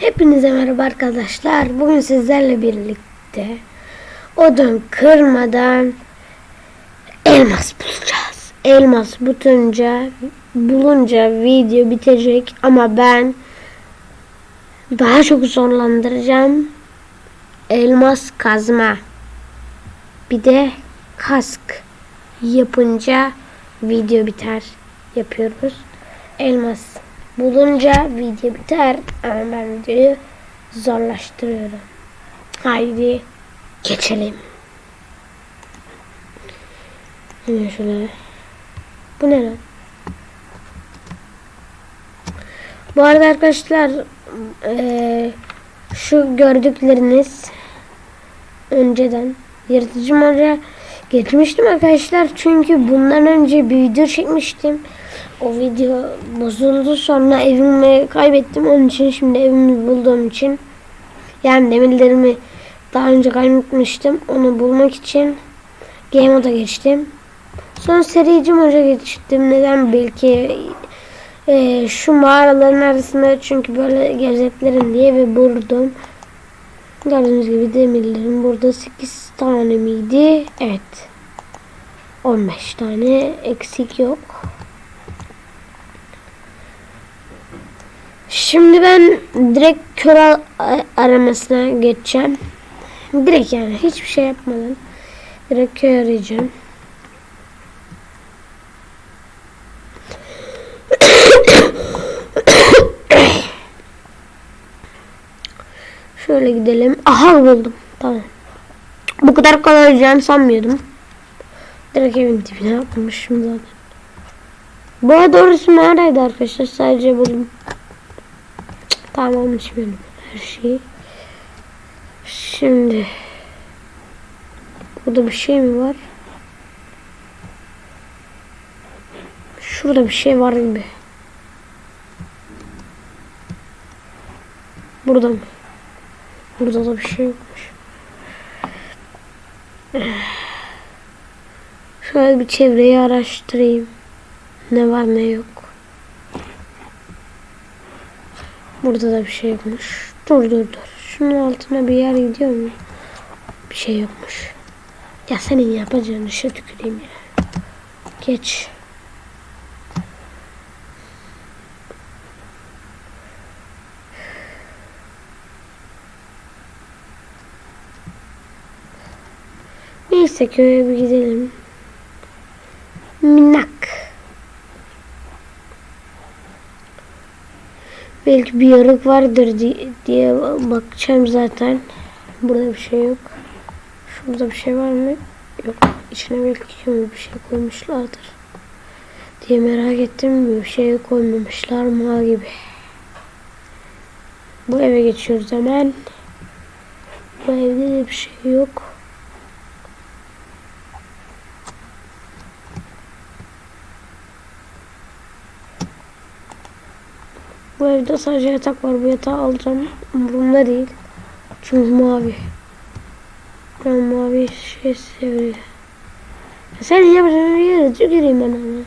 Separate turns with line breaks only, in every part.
Hepinize merhaba arkadaşlar. Bugün sizlerle birlikte odun kırmadan elmas bulacağız. Elmas butunca bulunca video bitecek ama ben daha çok zorlandıracağım. Elmas kazma. Bir de kask yapınca video biter. Yapıyoruz. Elmas bulunca video biter ama ben videoyu zorlaştırıyorum. Haydi geçelim. Hemen şöyle. Bu ne lan? Bu arada arkadaşlar eee, şu gördükleriniz önceden yaratıcı mağara geçmiştim arkadaşlar çünkü bundan önce bir video çekmiştim. O video bozuldu sonra evimi kaybettim onun için şimdi evimi bulduğum için yani demirlerimi daha önce kaybetmiştim onu bulmak için Game Mode'a geçtim. Sonra serici moda geçtim. Neden? Belki e, şu mağaraların arasında çünkü böyle geleceklerim diye ve buldum. Gördüğünüz gibi demirlerim burada 8 tane miydi? Evet. 15 tane eksik yok. Şimdi ben direkt kör aramasına geçeceğim. Direkt yani hiçbir şey yapmadan direkt köy arayacağım. Şöyle gidelim. Aha buldum. Tamam. Bu kadar kolay olacağını sanmıyordum. Direkt evin dibine atmışım zaten. Bu arada orası neredeydi arkadaşlar? Sadece buldum. Olmuş benim her şey. Şimdi burada bir şey mi var? Şurada bir şey var gibi. Burada mı? Burada da bir şey yokmuş. Şöyle bir çevreyi araştırayım. Ne var ne yok. Burada da bir şey yokmuş. Dur dur dur. Şunun altına bir yer gidiyor mu? Bir şey yokmuş. Ya senin yapacağın işe tüküreyim ya. Geç. Neyse köye bir gidelim. Minnak. Belki bir yarık vardır di- diye bakacağım zaten. Burada bir şey yok. Şurada bir şey var mı? Yok. İçine belki bir şey koymuşlardır. Diye merak ettim. Bir şey koymamışlar mı gibi. Bu eve geçiyoruz hemen. Bu evde de bir şey yok. Bu evde sadece yatak var. Bu yatağı alacağım. Umurumda değil. Çünkü mavi. Ben mavi şey seviyorum. Sen yapacağın yere tüküreyim ben ona.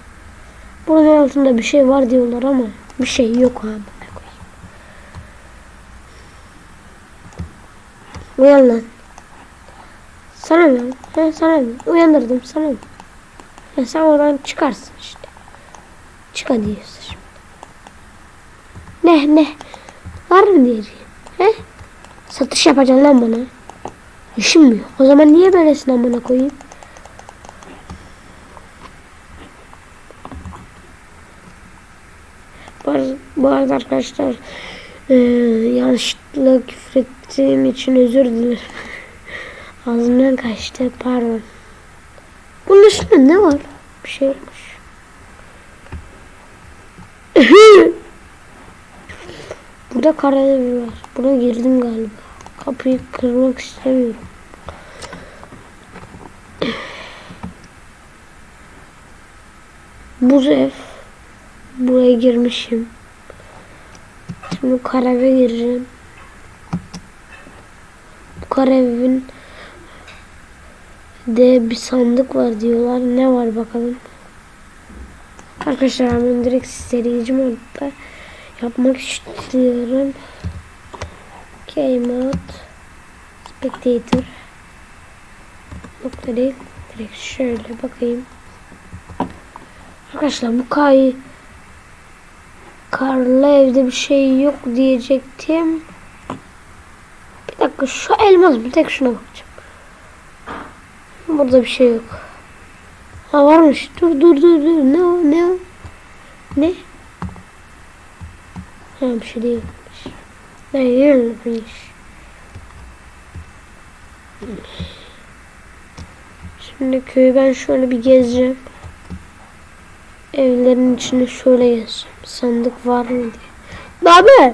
Burada altında bir şey var diyorlar ama bir şey yok abi. Uyan lan. Sana ne? He, sana ne? Uyandırdım sana ne? Ya sen oradan çıkarsın işte. Çık hadi şimdi. Ne ne? Var mı diyeceğim? He? Satış yapacaksın lan bana. Yok? O zaman niye böylesine amına koyayım? Bu arada, arkadaşlar eee yanlışlıkla küfür ettiğim için özür dilerim. Ağzımdan kaçtı pardon. Bunun üstünde ne var? Bir şey yokmuş. Burada karadevi var. Buna girdim galiba. Kapıyı kırmak istemiyorum. Buz ev. Buraya girmişim. Şimdi kareve gireceğim. Bu karevin de bir sandık var diyorlar. Ne var bakalım. Arkadaşlar ben direkt serici modda yapmak istiyorum. Game mode. Spectator. Nokta. Direkt şöyle bakayım. Arkadaşlar bu kay karlı evde bir şey yok diyecektim. Bir dakika şu elmas bir tek şuna bakacağım. Burada bir şey yok. Ha varmış. Dur dur dur dur. Ne o ne o? Ne? Ha bir şey değilmiş. Değilmiş. Şimdi köyü ben şöyle bir gezeceğim. Evlerin içine şöyle gezeceğim. Sandık var mı diye. Abi!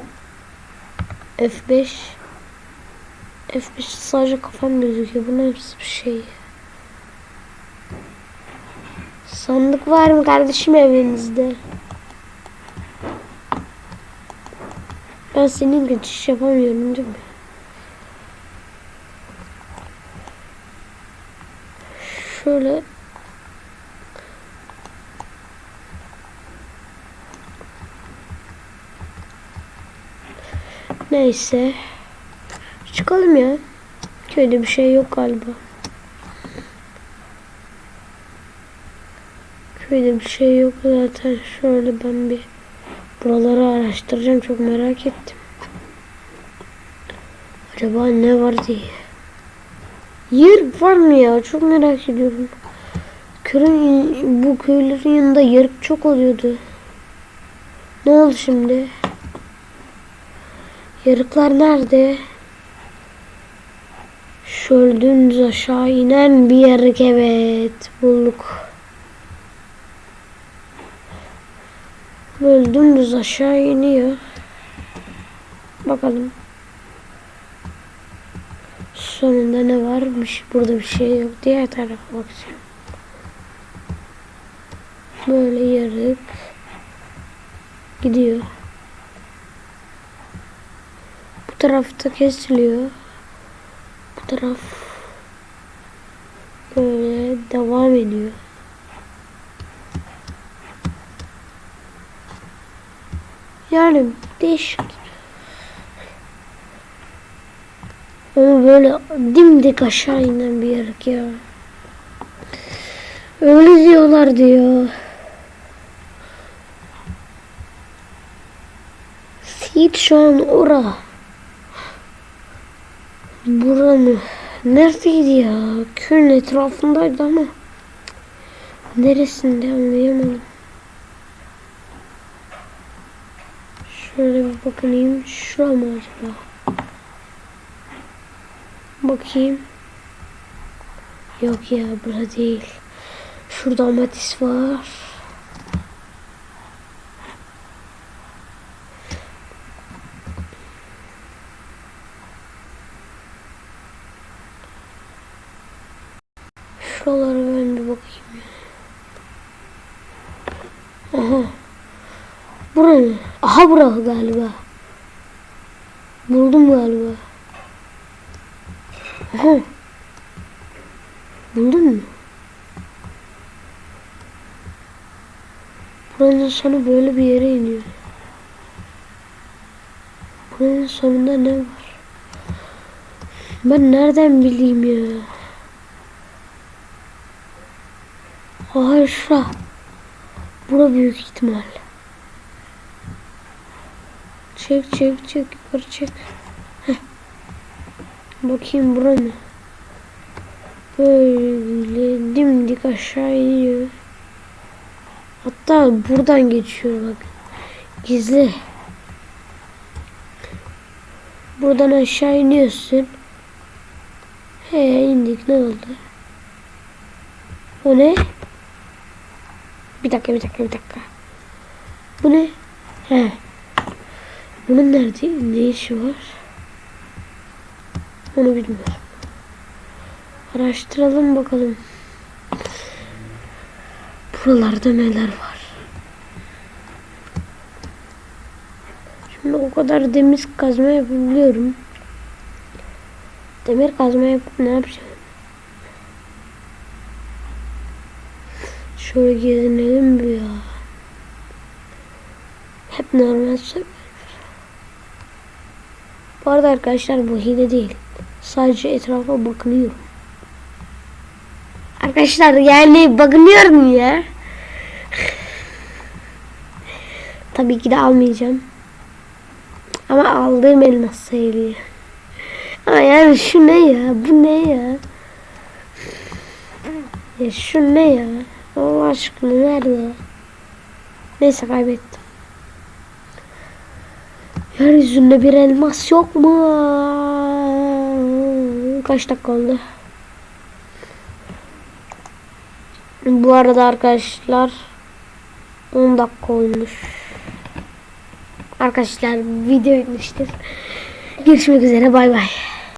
F5 F5 sadece kafam gözüküyor. Bu nasıl bir şey? Sandık var mı kardeşim evinizde? Ben senin geçiş yapamıyorum değil mi? Şöyle Neyse. Çıkalım ya. Köyde bir şey yok galiba. Köyde bir şey yok zaten. Şöyle ben bir buraları araştıracağım. Çok merak ettim. Acaba ne var diye. Yer var mı ya? Çok merak ediyorum. Köyün, bu köylerin yanında yarık çok oluyordu. Ne oldu şimdi? Yarıklar nerede? Şöyle dümdüz aşağı inen bir yarık evet bulduk. Böyle dümdüz aşağı iniyor. Bakalım. Sonunda ne varmış? Burada bir şey yok. Diğer tarafa bakacağım. Böyle yarık gidiyor. Bu tarafta kesiliyor. Bu taraf böyle devam ediyor. Yani değişik. Ama böyle dimdik aşağı inen bir yarık ya. Öyle diyorlar diyor. Seyit şu an ora. Buranın neredeydi ya? Köyün etrafındaydı ama neresinde anlayamadım. Şöyle bir bakayım. Şura mı acaba? Bakayım. Yok ya bura değil. Şurada amatis var. Şuralara ben bir bakayım. Aha. Bura mı? Aha bura galiba. Buldum galiba. Aha. Buldun mu? Buranın sonu böyle bir yere iniyor. Buranın sonunda ne var? Ben nereden bileyim ya? Aha şura. Bura büyük ihtimal. Çek çek çek yukarı çek. Heh. Bakayım bura ne? Böyle dimdik aşağı. Hatta buradan geçiyor bak. Gizli. Buradan aşağı iniyorsun. He indik ne oldu? O ne? Bir dakika bir dakika bir dakika. Bu ne? He. Bunun nerede? Ne işi var? Onu bilmiyorum. Araştıralım bakalım. Buralarda neler var? Şimdi o kadar demir kazma yapabiliyorum. Demir kazma yapıp ne yapacağım? Şöyle gezinelim bir ya. Hep normal survivor. Arada arkadaşlar bu hile değil. Sadece etrafa bakınıyor. Arkadaşlar yani bakınıyorum ya. Tabii ki de almayacağım. Ama aldığım elmas sayılıyor. Ama yani şu ne ya? Bu ne ya? Ya şu ne ya? Allah aşkına nerede? Neyse kaybettim. Yeryüzünde bir elmas yok mu? Kaç dakika oldu? Bu arada arkadaşlar 10 dakika olmuş. Arkadaşlar video bitmiştir. Görüşmek üzere bay bay.